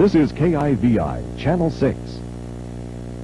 This is KIVI, Channel 6.